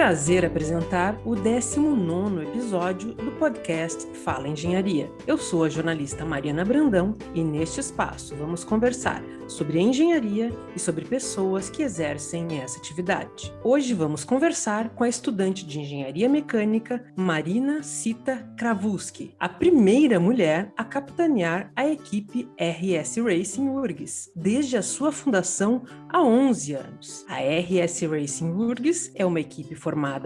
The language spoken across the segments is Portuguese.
prazer apresentar o 19 episódio do podcast Fala Engenharia. Eu sou a jornalista Mariana Brandão e neste espaço vamos conversar sobre engenharia e sobre pessoas que exercem essa atividade. Hoje vamos conversar com a estudante de engenharia mecânica Marina Cita Kravuski, a primeira mulher a capitanear a equipe RS Racing URGS, desde a sua fundação há 11 anos. A RS Racing URGS é uma equipe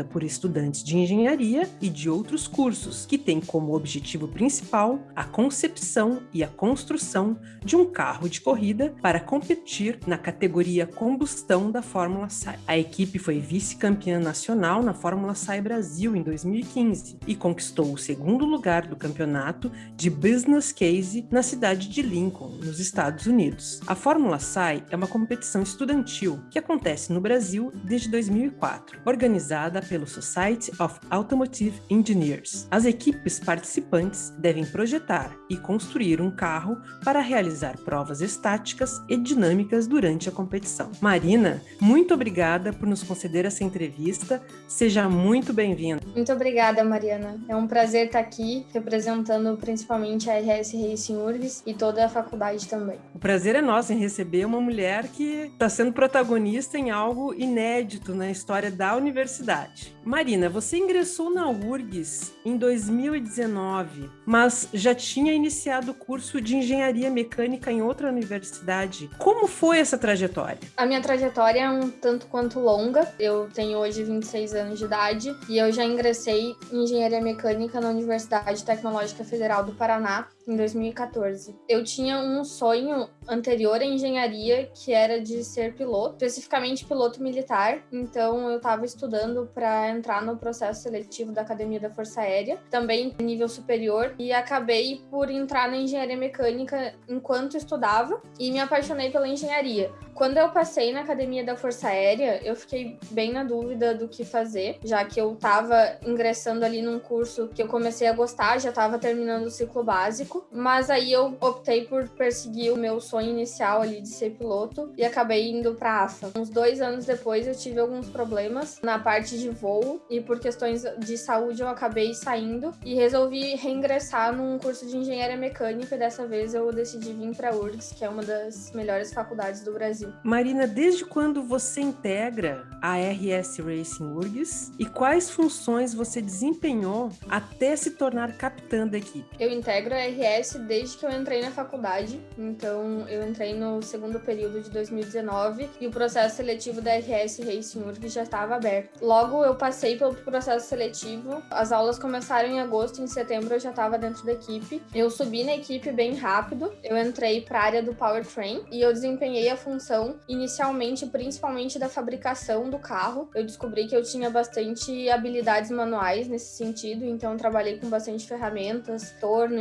por estudantes de engenharia e de outros cursos, que tem como objetivo principal a concepção e a construção de um carro de corrida para competir na categoria combustão da Fórmula SAI. A equipe foi vice-campeã nacional na Fórmula SAI Brasil em 2015 e conquistou o segundo lugar do campeonato de Business Case na cidade de Lincoln, nos Estados Unidos. A Fórmula SAI é uma competição estudantil que acontece no Brasil desde 2004, organizada organizada pelo Society of Automotive Engineers. As equipes participantes devem projetar e construir um carro para realizar provas estáticas e dinâmicas durante a competição. Marina, muito obrigada por nos conceder essa entrevista. Seja muito bem-vinda. Muito obrigada, Mariana. É um prazer estar aqui representando principalmente a RS Racing URGS e toda a faculdade também. O prazer é nosso em receber uma mulher que está sendo protagonista em algo inédito na história da universidade universidade. Marina, você ingressou na URGS em 2019, mas já tinha iniciado o curso de engenharia mecânica em outra universidade. Como foi essa trajetória? A minha trajetória é um tanto quanto longa. Eu tenho hoje 26 anos de idade e eu já ingressei em engenharia mecânica na Universidade Tecnológica Federal do Paraná em 2014. Eu tinha um sonho anterior à engenharia que era de ser piloto, especificamente piloto militar. Então eu estava estudando para entrar no processo seletivo da Academia da Força Aérea, também nível superior, e acabei por entrar na engenharia mecânica enquanto estudava e me apaixonei pela engenharia. Quando eu passei na Academia da Força Aérea, eu fiquei bem na dúvida do que fazer, já que eu estava ingressando ali num curso que eu comecei a gostar, já estava terminando o ciclo básico, mas aí eu optei por perseguir o meu sonho inicial ali de ser piloto e acabei indo para a AFA. Uns dois anos depois eu tive alguns problemas na parte de voo e por questões de saúde eu acabei saindo e resolvi reingressar num curso de engenharia mecânica e dessa vez eu decidi vir para a URGS, que é uma das melhores faculdades do Brasil. Brasil. Marina, desde quando você integra a RS Racing URGS e quais funções você desempenhou até se tornar capitã da equipe? Eu integro a RS desde que eu entrei na faculdade, então eu entrei no segundo período de 2019 e o processo seletivo da RS Racing URGS já estava aberto. Logo eu passei pelo processo seletivo, as aulas começaram em agosto, em setembro eu já estava dentro da equipe. Eu subi na equipe bem rápido, eu entrei para a área do powertrain e eu desempenhei a função inicialmente, principalmente da fabricação do carro. Eu descobri que eu tinha bastante habilidades manuais nesse sentido, então trabalhei com bastante ferramentas, torno,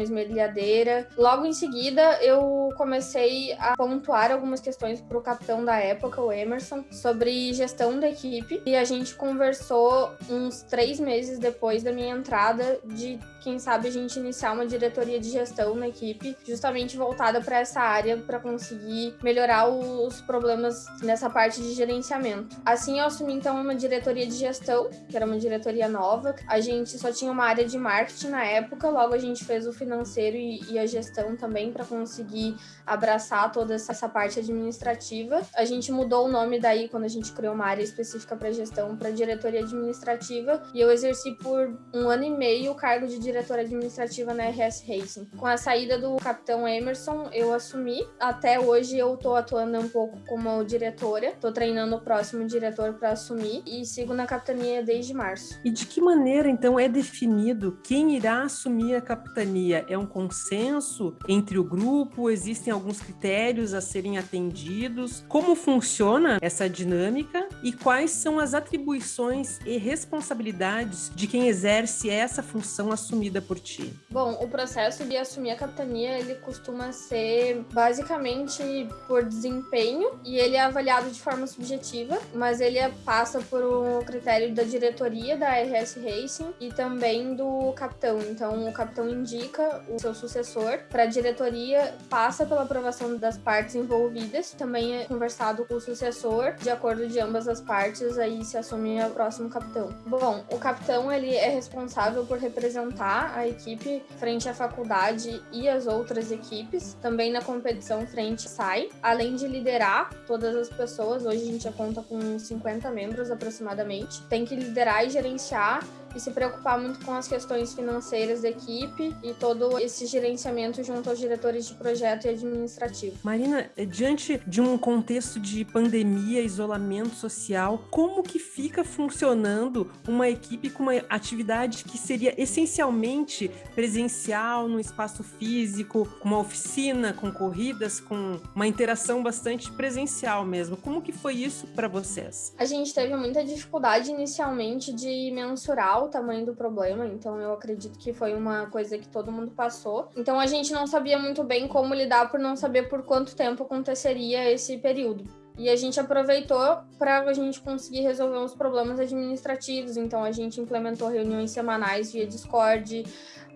Logo em seguida, eu comecei a pontuar algumas questões para o capitão da época, o Emerson, sobre gestão da equipe, e a gente conversou uns três meses depois da minha entrada de quem sabe a gente iniciar uma diretoria de gestão na equipe, justamente voltada para essa área para conseguir melhorar os problemas nessa parte de gerenciamento. Assim, eu assumi então uma diretoria de gestão, que era uma diretoria nova. A gente só tinha uma área de marketing na época, logo a gente fez o financeiro e, e a gestão também para conseguir abraçar toda essa parte administrativa. A gente mudou o nome daí quando a gente criou uma área específica para gestão para diretoria administrativa e eu exerci por um ano e meio o cargo de diretora administrativa na RS Racing. Com a saída do capitão Emerson, eu assumi. Até hoje eu tô atuando um pouco como diretora, tô treinando o próximo diretor para assumir e sigo na capitania desde março. E de que maneira então é definido quem irá assumir a capitania? É um consenso entre o grupo? Existem alguns critérios a serem atendidos? Como funciona essa dinâmica e quais são as atribuições e responsabilidades de quem exerce essa função assumida por ti? Bom, o processo de assumir a capitania, ele costuma ser basicamente por desempenho e ele é avaliado de forma subjetiva, mas ele passa por um critério da diretoria da RS Racing e também do capitão. Então, o capitão indica o seu sucessor para a diretoria, passa pela aprovação das partes envolvidas, também é conversado com o sucessor, de acordo de ambas as partes, aí se assume o próximo capitão. Bom, o capitão ele é responsável por representar a equipe frente à faculdade e as outras equipes, também na competição frente SAI, além de liderar todas as pessoas. Hoje a gente já conta com 50 membros aproximadamente. Tem que liderar e gerenciar e se preocupar muito com as questões financeiras da equipe e todo esse gerenciamento junto aos diretores de projeto e administrativo. Marina, diante de um contexto de pandemia, isolamento social, como que fica funcionando uma equipe com uma atividade que seria essencialmente presencial, no espaço físico, com uma oficina, com corridas, com uma interação bastante presencial mesmo? Como que foi isso para vocês? A gente teve muita dificuldade inicialmente de mensurar o tamanho do problema, então eu acredito que foi uma coisa que todo mundo passou. Então a gente não sabia muito bem como lidar por não saber por quanto tempo aconteceria esse período. E a gente aproveitou para a gente conseguir resolver os problemas administrativos. Então a gente implementou reuniões semanais via Discord,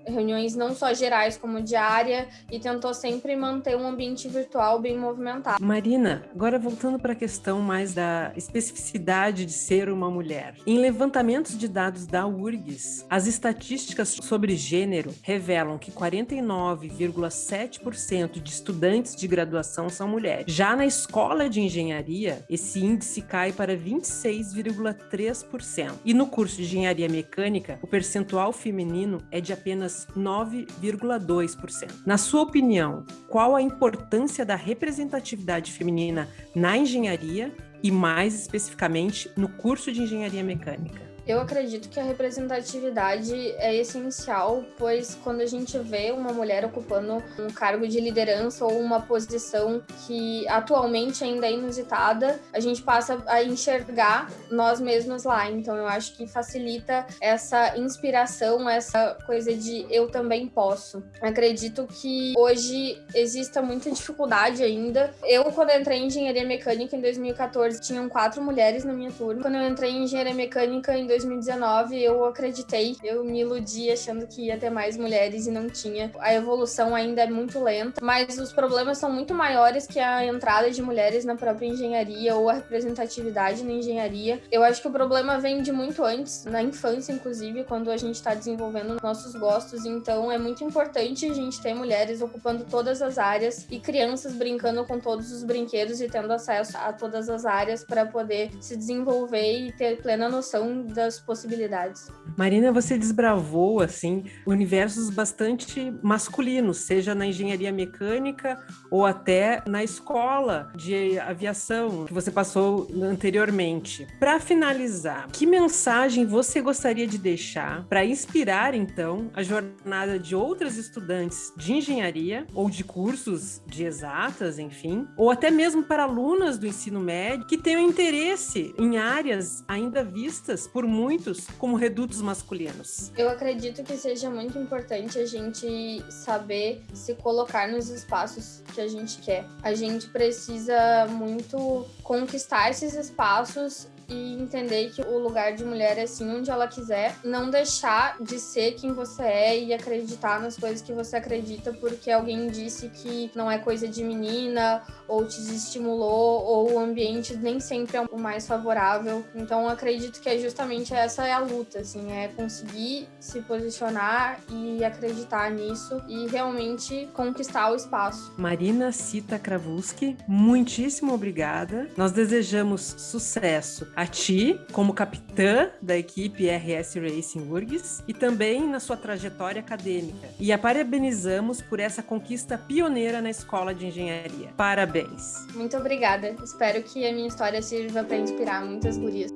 reuniões não só gerais como diária e tentou sempre manter um ambiente virtual bem movimentado. Marina, agora voltando para a questão mais da especificidade de ser uma mulher. Em levantamentos de dados da URGS, as estatísticas sobre gênero revelam que 49,7% de estudantes de graduação são mulheres. Já na escola de engenharia, esse índice cai para 26,3%. E no curso de engenharia mecânica, o percentual feminino é de apenas 9,2%. Na sua opinião, qual a importância da representatividade feminina na engenharia e, mais especificamente, no curso de engenharia mecânica? Eu acredito que a representatividade é essencial, pois quando a gente vê uma mulher ocupando um cargo de liderança ou uma posição que atualmente ainda é inusitada, a gente passa a enxergar nós mesmos lá. Então eu acho que facilita essa inspiração, essa coisa de eu também posso. Acredito que hoje exista muita dificuldade ainda. Eu, quando entrei em engenharia mecânica em 2014, tinham quatro mulheres na minha turma. Quando eu entrei em engenharia mecânica em 2019 eu acreditei, eu me iludi achando que ia ter mais mulheres e não tinha. A evolução ainda é muito lenta, mas os problemas são muito maiores que a entrada de mulheres na própria engenharia ou a representatividade na engenharia. Eu acho que o problema vem de muito antes, na infância, inclusive, quando a gente está desenvolvendo nossos gostos. Então é muito importante a gente ter mulheres ocupando todas as áreas e crianças brincando com todos os brinquedos e tendo acesso a todas as áreas para poder se desenvolver e ter plena noção da possibilidades. Marina, você desbravou assim universos bastante masculinos, seja na engenharia mecânica ou até na escola de aviação que você passou anteriormente. Para finalizar, que mensagem você gostaria de deixar para inspirar então a jornada de outras estudantes de engenharia ou de cursos de exatas, enfim, ou até mesmo para alunas do ensino médio que tenham interesse em áreas ainda vistas por muitos como redutos masculinos. Eu acredito que seja muito importante a gente saber se colocar nos espaços que a gente quer. A gente precisa muito conquistar esses espaços e entender que o lugar de mulher é assim onde ela quiser, não deixar de ser quem você é e acreditar nas coisas que você acredita porque alguém disse que não é coisa de menina ou te estimulou ou o ambiente nem sempre é o mais favorável. Então acredito que é justamente essa é a luta, assim, é conseguir se posicionar e acreditar nisso e realmente conquistar o espaço. Marina Cita Kravulski, muitíssimo obrigada. Nós desejamos sucesso a ti como capitã da equipe RS Racing URGS e também na sua trajetória acadêmica. E a parabenizamos por essa conquista pioneira na escola de engenharia. Parabéns! Muito obrigada. Espero que a minha história sirva para inspirar muitas gurias.